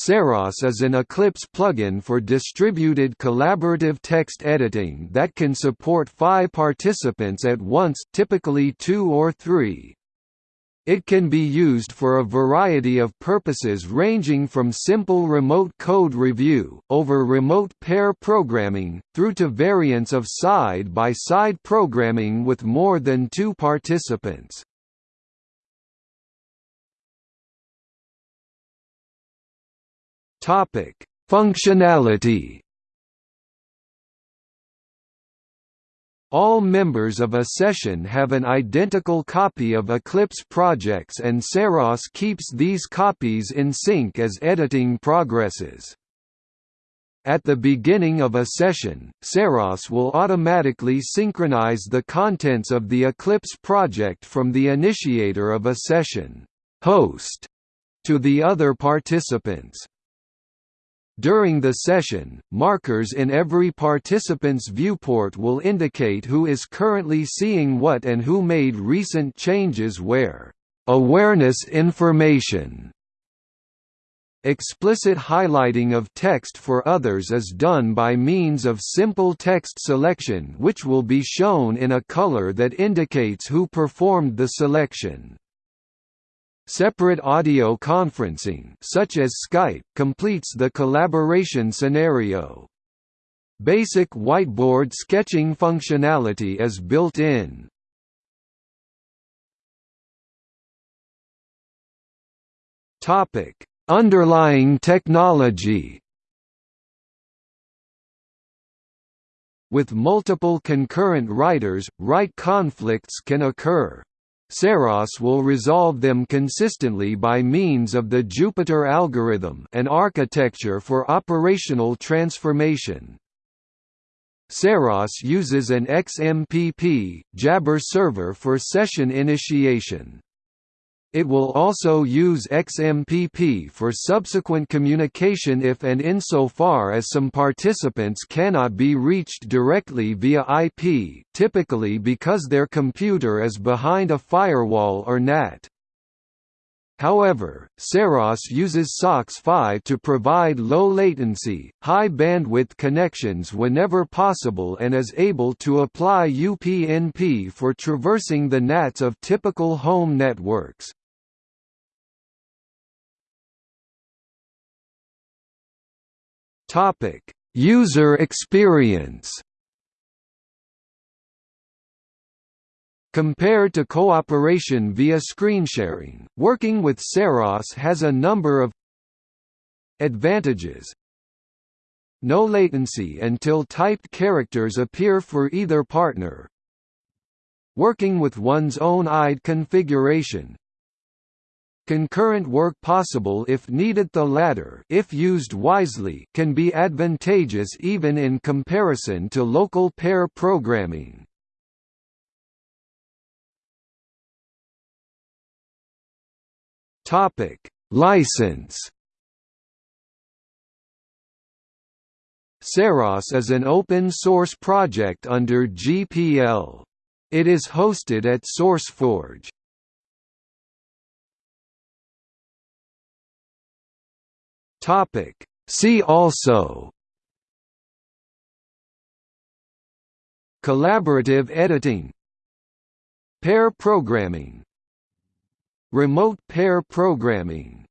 Saros is an Eclipse plugin for distributed collaborative text editing that can support five participants at once typically two or three. It can be used for a variety of purposes ranging from simple remote code review, over remote pair programming, through to variants of side-by-side -side programming with more than two participants. Functionality All members of a session have an identical copy of Eclipse projects and Saros keeps these copies in sync as editing progresses. At the beginning of a session, Saros will automatically synchronize the contents of the Eclipse project from the initiator of a session host to the other participants. During the session, markers in every participant's viewport will indicate who is currently seeing what and who made recent changes where. Awareness information Explicit highlighting of text for others is done by means of simple text selection which will be shown in a color that indicates who performed the selection. Separate audio conferencing such as Skype completes the collaboration scenario. Basic whiteboard sketching functionality is built in. Topic: Underlying technology. With multiple concurrent writers, write conflicts can occur. Saros will resolve them consistently by means of the Jupiter algorithm an architecture for operational transformation. Saros uses an XMPP, Jabber server for session initiation. It will also use XMPP for subsequent communication if and insofar as some participants cannot be reached directly via IP typically because their computer is behind a firewall or NAT. However, Saros uses SOCKS5 to provide low-latency, high-bandwidth connections whenever possible and is able to apply UPnP for traversing the NATs of typical home networks. Topic: User experience. Compared to cooperation via screen sharing, working with Saros has a number of advantages. No latency until typed characters appear for either partner. Working with one's own IDE configuration, Concurrent work possible if needed the latter if used wisely can be advantageous even in comparison to local pair programming. Topic: License Saros is an open-source project under GPL. It is hosted at SourceForge. Topic. See also Collaborative editing Pair programming Remote pair programming